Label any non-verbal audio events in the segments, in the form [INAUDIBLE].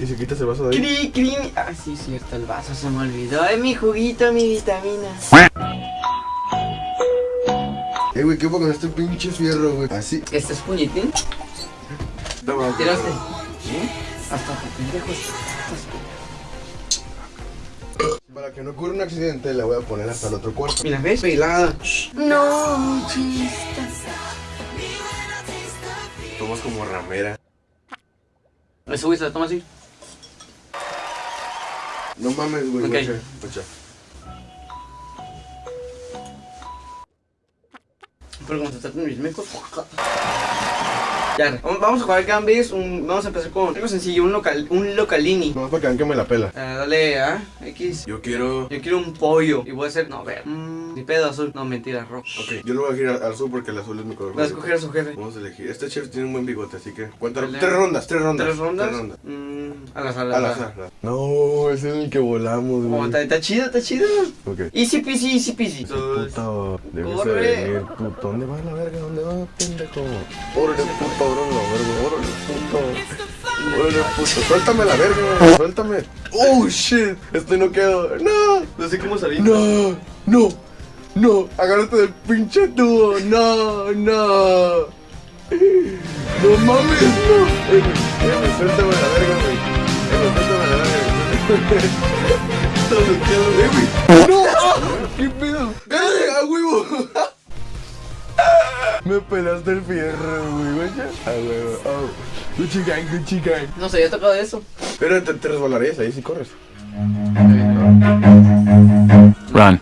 Y si quitas el vaso de ahí. Cri, cri. Ah, sí, cierto, el vaso se me olvidó. Ay, mi juguito, mi vitamina. Eh, güey, ¿qué pongo con este pinche fierro, güey? Así. ¿Este es puñetín? Toma, ¿Tiraste? ¿Eh? Hasta pendejos. Para que no ocurra un accidente, la voy a poner hasta el otro cuarto. Mira, ¿ves? Pelada. No, chistas. Tomas como ramera. Eso, güey, se la toma así. No mames, güey. Ok. guacha, guacha. Pero como se tratan mis mecos. Ya, vamos a jugar Gambis. Un, vamos a empezar con algo sencillo: un, local, un localini. Nomás para que vean que me la pela. Ah, dale a X. Yo quiero. Yo quiero un pollo. Y voy a hacer. No, ver. Mm, ni pedo azul. No, mentira, rojo. Ok, yo lo voy a girar al azul porque el azul es mi color. Voy a escoger a su jefe. Vamos a elegir. Este chef tiene un buen bigote, así que. Cuéntalo. Dale. Tres rondas, tres rondas. ¿Tres rondas? Tres rondas. Mm, al azar, Al azar. No, ese es el que volamos, Oh, güey. está, está chido, está chido. Ok. Easy peasy, easy peasy. Puto, debes Corre. de venir, puto. ¿Dónde va la verga? ¿Dónde va, pendejo? Órale, puto, órale, la verga. Órale, puto. Órale, puto. Suéltame la verga, suéltame. Oh, shit. Estoy no quedo. No. No sé cómo salir. No, no, no. Agárrate del pinche tubo. No, no. No mames, no. Eh, eh, suéltame la verga, güey. Eh, suéltame la verga. Todo me quedo, güey. No, qué pedo. Eh, a huevo. Me pelaste el fierro, güey, güey. A huevo. Oh. Gucci gang, Gucci gang. No sé, había tocado eso. Pero te, te resbalarías ahí si corres. Run.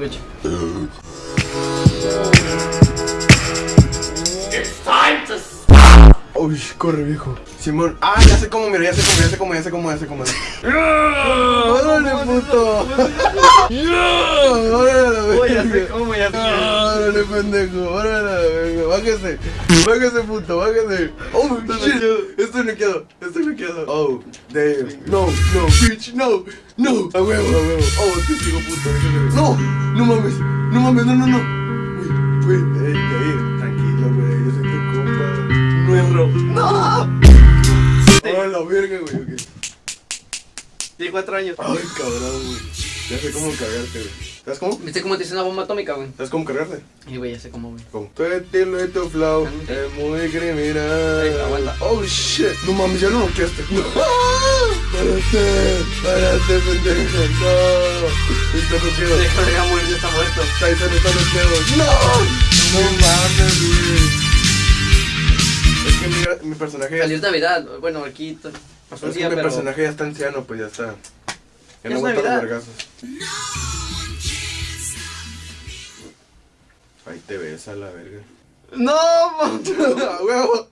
language. Uh-huh. Uy, corre viejo. Simón. Ah, ya sé cómo, mira, ya sé cómo, ya sé cómo, ya sé cómo, ya sé cómo. ¡Órale, puto! ¡Órale, ya sé cómo, ya sé. ¡Órale, pendejo! ¡Órale! ¡Bájese! ¡Bájese, puto! ¡Bájese! ¡Oh, shit! Estoy noqueado, estoy noqueado. ¡Oh, damn! ¡No, no, bitch! ¡No! ¡No! ¡A huevo, a huevo! ¡Oh, te sigo, puto! ¡No! ¡No mames! ¡No mames! ¡No, no, no! Uy, uy, ey, ey, Nuestro. ¡No! ¡Oh, la verga, güey! ok. Tiene cuatro años. Ay, cabrón, güey. Ya sé cómo cargarte, güey. ¿Sabes cómo? ¿Viste cómo te hice una bomba atómica, güey? ¿Sabes cómo cargarte? Y güey, ya sé cómo, güey. Como tu estilo y tu flow es muy criminal. Aguanta. Oh shit. No mames, ya lo noqueaste. [LAUGHS] No. Párate, párate, pendejo. No. Está noqueado. Morir, ya está muerto. Tyson está noqueado. No. No mames, güey. Es mi, personaje ya, Feliz Navidad. Bueno, aquí pasó un es que día, mi pero... personaje ya está anciano, pues ya está. Ya no es aguanta los vergazos. Ahí te ves a la verga. ¡No! man. [LAUGHS] ¡A huevo!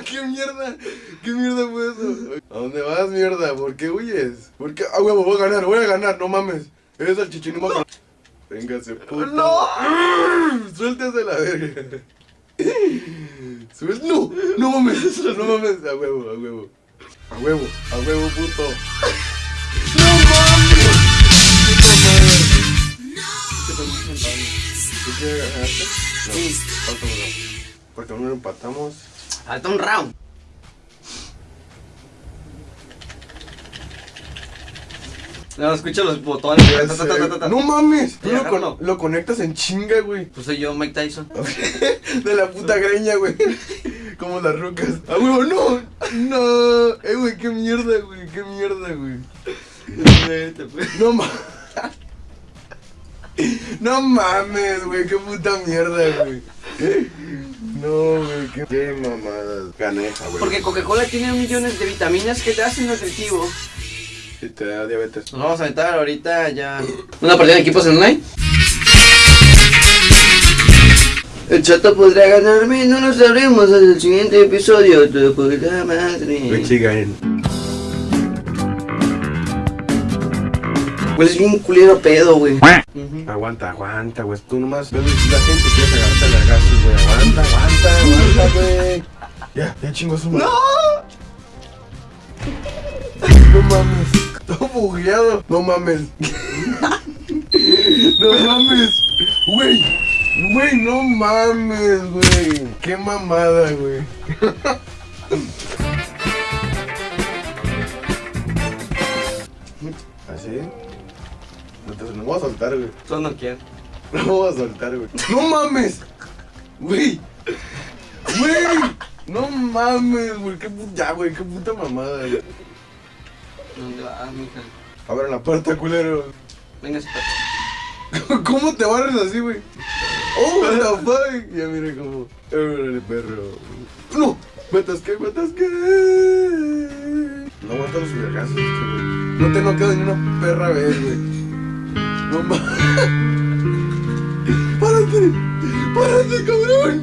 Qué mierda, qué mierda fue eso. ¿A dónde vas, mierda? ¿Por qué huyes? ¿Por qué? Ah, huevo, voy a ganar, voy a ganar, no mames. Eres el chichinimo. Véngase, puto. ¡No! Suéltese la verga. Suel- No, no mames, no mames. A huevo, a huevo. A huevo, a huevo, puto. No mames. ¿Tú qué ganaste? No, falta uno. Porque uno lo empatamos. Falta un round. No, escucha los botones. Ya Ta, ta, sé. ta, ta, ta, ta. No mames. Tú lo, agárralo. con- lo conectas en chinga, güey. Pues soy yo, Mike Tyson. [LAUGHS] De la puta greña, güey. [LAUGHS] Como las rucas. ¡Ah, huevo! ¡No! ¡No! Eh, güey, qué mierda, güey. Qué mierda, güey. Vete, pues. No mames. [LAUGHS] No mames, güey. Qué puta mierda, güey. No, güey. Qué, qué mamadas. Caneja, güey. Porque Coca-Cola tiene millones de vitaminas que te hacen nutritivo. Y te da diabetes. Nos vamos a aventar ahorita ya. ¿Una partida de equipos en online? El chato podrá ganarme, no lo sabremos hasta el siguiente episodio. De puta madre. Pues es bien culero pedo, güey. Aguanta, aguanta, güey. Tú nomás ves la gente que quiere agarrarte a vergazos, güey. Aguanta, aguanta, aguanta, güey. Ya, ya chingo su madre. [LAUGHS] No mames. Todo bugueado. No mames. [LAUGHS] No mames. Güey. Güey, no mames, güey. Qué mamada, güey. [LAUGHS] ¿Así? No te no voy a soltar, güey. Tú no quieres. [LAUGHS] No voy a soltar, güey. ¡No mames! Güey. Güey. No mames, güey. Qué puta, ya, güey. Qué puta mamada, güey. ¿Dónde vas, mija? Abran la puerta, culero. Venga, espera. [LAUGHS] ¿Cómo te barres así, güey? Oh, what the [LAUGHS] fuck. Ya mire cómo. Órale, perro. No, me atasqué, me atasqué. No aguanto los vergazos este, güey. No te no quedo ni una perra vez, güey. No mames. Párate, párate, cabrón.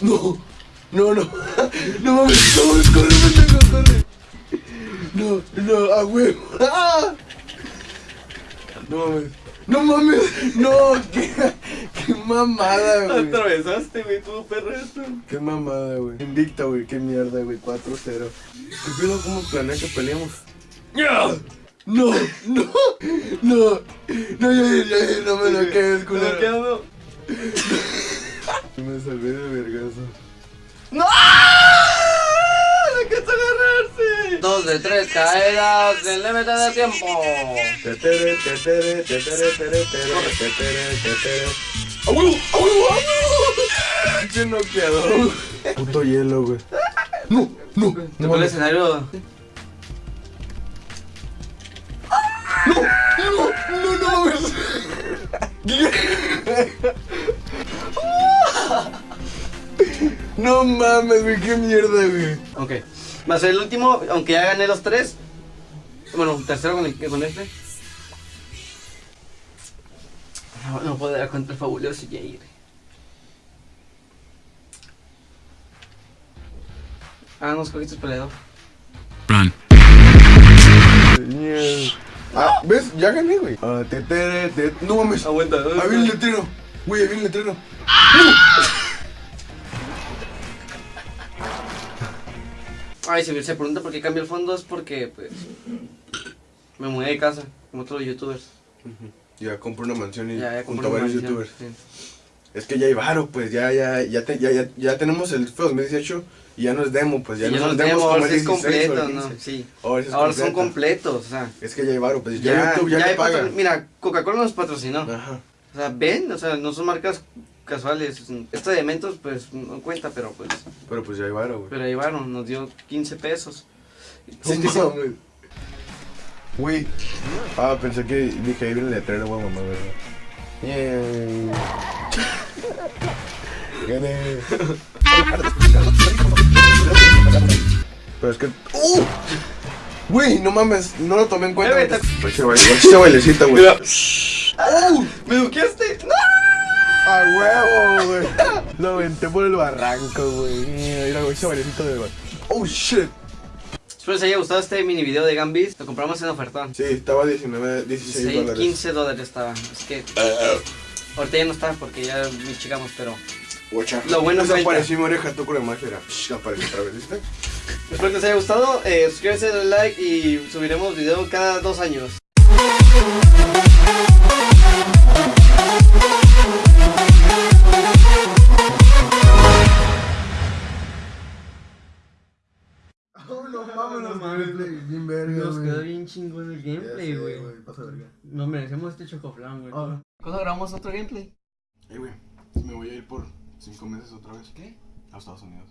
No, no, no, no mames, mames, corre, pendejo, corre. No, no, a huevo. ¡Ah! No mames, no mames, no, qué mamada, güey. Atravesaste, güey, tú, perro, esto. Qué mamada, güey. Invicta, güey, qué mierda, güey, 4-0. ¿Qué pido cómo planea que peleemos? ¡Ya! No, no, no, no, ya, ya, ya, no me lo quedes, culero. quedando? Me salvé de vergazo. ¡No! Dos de tres caídas en límite de tiempo. Tetere, tetere, tetere, tetere, tetere, tetere, tetere. ¡A huevo! ¡A huevo! ¡A huevo! Pinche noqueador. Puto hielo, güey. No, no, Tocó no, el escenario. no, no, no, mames. No mames, güey, qué mierda, güey. Ok. Va a ser el último, aunque ya gané los tres. Bueno, tercero con, el, con este. No, no puedo dar contra el fabuloso Jair. Ah, no escogiste peleador. Run. Mierda. Ah, ¿ves? Ya gané, güey. Ah, tetere, te... No mames. Aguanta, Ahí viene el letrero. Güey, ahí viene el letrero. Ay, si se pregunta por qué cambié el fondo es porque, pues, me mudé de casa, como todos los youtubers. Ya compré una mansión y Ya, ya junto a varios mansión, youtubers. sí. Es que ya hay varo, pues ya, ya, ya, te- ya, ya, ya tenemos el FEO 2018 y ya no es demo, pues ya, no son demos como el es 16 o el completo, ¿no? 15. Sí. Ahora, es Ahora son completo. completos, o sea. Es que ya hay varo, pues ya, Ya, YouTube ya, ya paga. Mira, Coca-Cola nos patrocinó. Ajá. O sea, ven, o sea, no son marcas casuales. Esto de Mentos, pues, no cuenta, pero pues. Pero pues ya hay varo, güey. Pero van, nos dio 15 pesos. No mames. Güey. Ah, pensé que dije ahí viene el letrero, güey, mamá, ¿verdad? Yeah. Gané. Pero es que. ¡Uh! Güey, no mames, no lo tomé en cuenta. Pues ese ese bailecito, güey. ¡Oh! ¿Me duqueaste? ¡No! ¡A huevo, güey! Lo aventé por el barranco, güey. Mira, güey, bailecito de. ¡Oh, shit! Espero les haya gustado este mini video de Gambis. Lo compramos en oferta. Sí, estaba 19, 16 16, dólares. 15 dólares estaba. Es que ahorita ya no está porque ya me chicamos, pero. Guacha. Lo bueno fue el- Desapareció mi oreja, tú con la magia era. Apareció otra vez, ¿viste? Espero que les haya gustado. Eh, suscríbanse, denle like y subiremos video cada dos años. Chingón el pasa verga. Nos merecemos este chocoflan, güey. Ah. ¿Cuándo grabamos otro gameplay? Eh, güey, me voy a ir por 5 meses otra vez. ¿Qué? A Estados Unidos.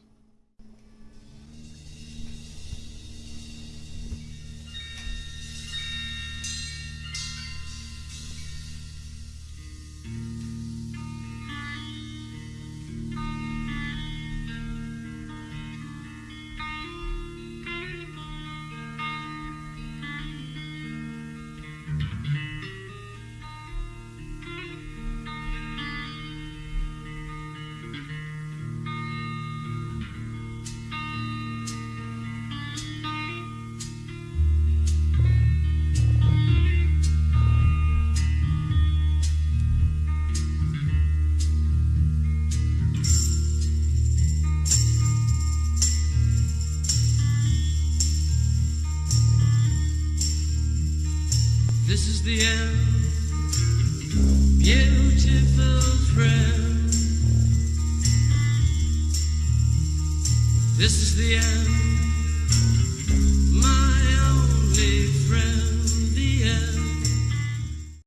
This is the end, beautiful friend. This is the end.